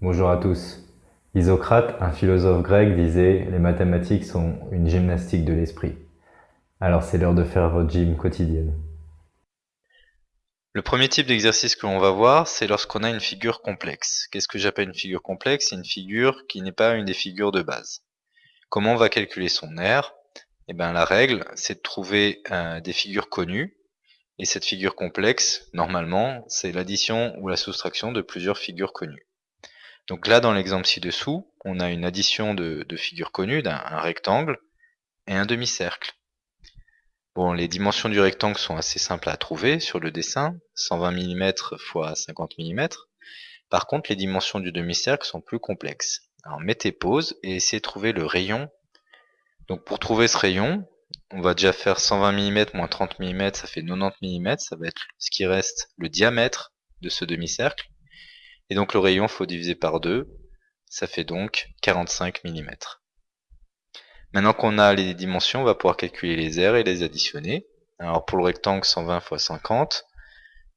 Bonjour à tous. Isocrate, un philosophe grec, disait « Les mathématiques sont une gymnastique de l'esprit ». Alors c'est l'heure de faire votre gym quotidienne. Le premier type d'exercice que l'on va voir, c'est lorsqu'on a une figure complexe. Qu'est-ce que j'appelle une figure complexe? C'est une figure qui n'est pas une des figures de base. Comment on va calculer son R Eh bien la règle, c'est de trouver euh, des figures connues, et cette figure complexe, normalement, c'est l'addition ou la soustraction de plusieurs figures connues. Donc là, dans l'exemple ci-dessous, on a une addition de, figures connues, d'un rectangle et un demi-cercle. Bon, les dimensions du rectangle sont assez simples à trouver sur le dessin, 120 mm x 50 mm. Par contre, les dimensions du demi-cercle sont plus complexes. Alors mettez pause et essayez de trouver le rayon. Donc pour trouver ce rayon, on va déjà faire 120 mm moins 30 mm, ça fait 90 mm, ça va être ce qui reste le diamètre de ce demi-cercle. Et donc le rayon, faut diviser par 2. Ça fait donc 45 mm. Maintenant qu'on a les dimensions, on va pouvoir calculer les aires et les additionner. Alors pour le rectangle, 120 x 50.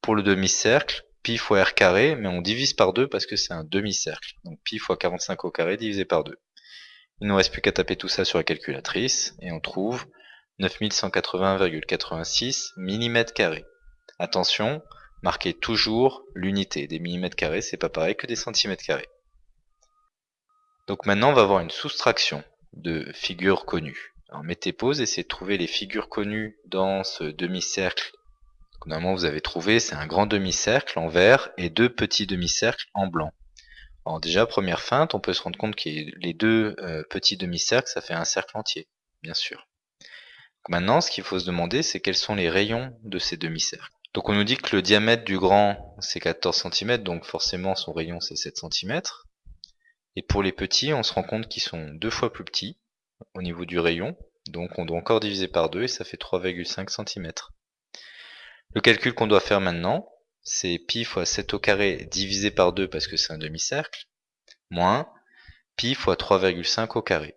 Pour le demi-cercle, pi fois r carré, mais on divise par 2 parce que c'est un demi-cercle. Donc pi fois 45 au carré divisé par 2. Il ne nous reste plus qu'à taper tout ça sur la calculatrice, et on trouve 9180,86 mm Attention, Marquez toujours l'unité. Des millimètres carrés, c'est pas pareil que des centimètres carrés. Donc maintenant, on va avoir une soustraction de figures connues. Alors mettez pause, essayez de trouver les figures connues dans ce demi-cercle. Normalement, vous avez trouvé, c'est un grand demi-cercle en vert et deux petits demi-cercles en blanc. Alors déjà, première feinte, on peut se rendre compte que les deux euh, petits demi-cercles, ça fait un cercle entier, bien sûr. maintenant, ce qu'il faut se demander, c'est quels sont les rayons de ces demi-cercles. Donc on nous dit que le diamètre du grand c'est 14 cm, donc forcément son rayon c'est 7 cm. Et pour les petits, on se rend compte qu'ils sont deux fois plus petits au niveau du rayon, donc on doit encore diviser par 2 et ça fait 3,5 cm. Le calcul qu'on doit faire maintenant, c'est pi fois 7 au carré divisé par 2 parce que c'est un demi-cercle, moins pi fois 3,5 au carré.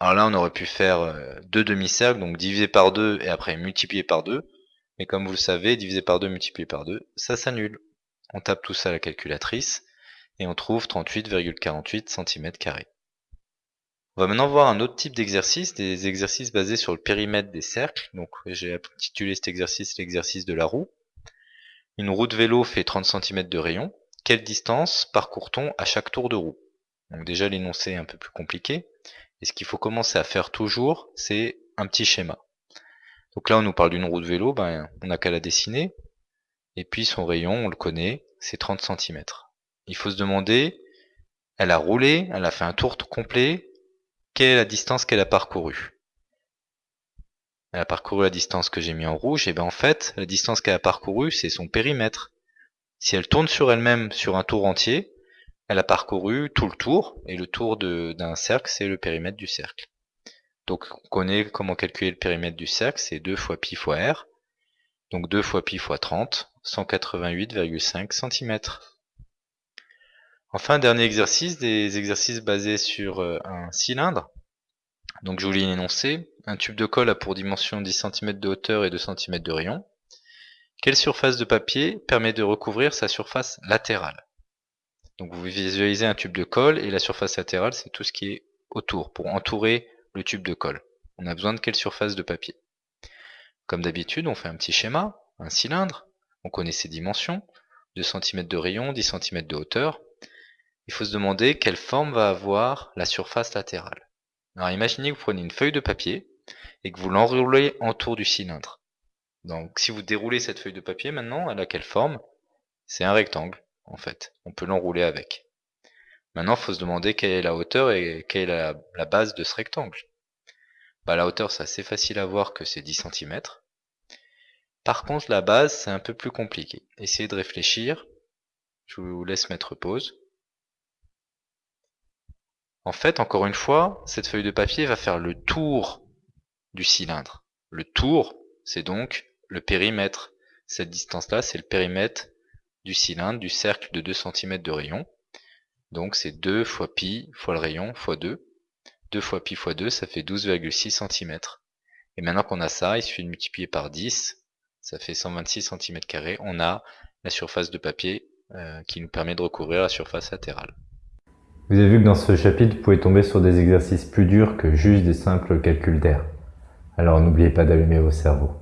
Alors là, on aurait pu faire euh, deux demi-cercles, donc diviser par 2 et après multiplier par 2. Mais comme vous le savez, divisé par 2 multiplié par 2, ça s'annule. On tape tout ça à la calculatrice et on trouve 38,48 cm. On va maintenant voir un autre type d'exercice, des exercices basés sur le périmètre des cercles. Donc j'ai intitulé cet exercice l'exercice de la roue. Une roue de vélo fait 30 cm de rayon. Quelle distance parcourt-on à chaque tour de roue? Donc déjà l'énoncé est un peu plus compliqué. Et ce qu'il faut commencer à faire toujours, c'est un petit schéma. Donc là, on nous parle d'une roue de vélo, ben, on n'a qu'à la dessiner. Et puis son rayon, on le connaît, c'est 30 cm. Il faut se demander, elle a roulé, elle a fait un tour complet, quelle est la distance qu'elle a parcourue? Elle a parcouru la distance que j'ai mis en rouge, et bien en fait, la distance qu'elle a parcourue, c'est son périmètre. Si elle tourne sur elle-même sur un tour entier, elle a parcouru tout le tour, et le tour d'un cercle, c'est le périmètre du cercle. Donc on connaît comment calculer le périmètre du cercle, c'est 2 fois pi fois r. Donc 2 fois pi fois 30, 188,5 cm. Enfin, dernier exercice, des exercices basés sur euh, un cylindre. Donc je vous lis l'énoncé. Un tube de colle a pour dimension 10 cm de hauteur et 2 cm de rayon. Quelle surface de papier permet de recouvrir sa surface latérale? Donc vous visualisez un tube de colle et la surface latérale c'est tout ce qui est autour, pour entourer le tube de colle. On a besoin de quelle surface de papier? Comme d'habitude, on fait un petit schéma, un cylindre, on connaît ses dimensions, 2 cm de rayon, 10 cm de hauteur. Il faut se demander quelle forme va avoir la surface latérale. Alors imaginez que vous prenez une feuille de papier et que vous l'enroulez autour du cylindre. Donc si vous déroulez cette feuille de papier maintenant, elle a quelle forme? C'est un rectangle en fait. On peut l'enrouler avec. Maintenant, il faut se demander quelle est la hauteur et quelle est la, base de ce rectangle. Bah, la hauteur, c'est assez facile à voir que c'est 10 cm. Par contre, la base, c'est un peu plus compliqué. Essayez de réfléchir. Je vous laisse mettre pause. En fait, encore une fois, cette feuille de papier va faire le tour du cylindre. Le tour, c'est donc le périmètre. Cette distance-là, c'est le périmètre du cylindre, du cercle de 2 cm de rayon. Donc c'est 2 fois pi fois le rayon fois 2. 2 fois pi fois 2, ça fait 12,6 cm. Et maintenant qu'on a ça, il suffit de multiplier par 10, ça fait 126 cm. On a la surface de papier euh, qui nous permet de recouvrir la surface latérale. Vous avez vu que dans ce chapitre, vous pouvez tomber sur des exercices plus durs que juste des simples calculs d'air. Alors n'oubliez pas d'allumer vos cerveaux.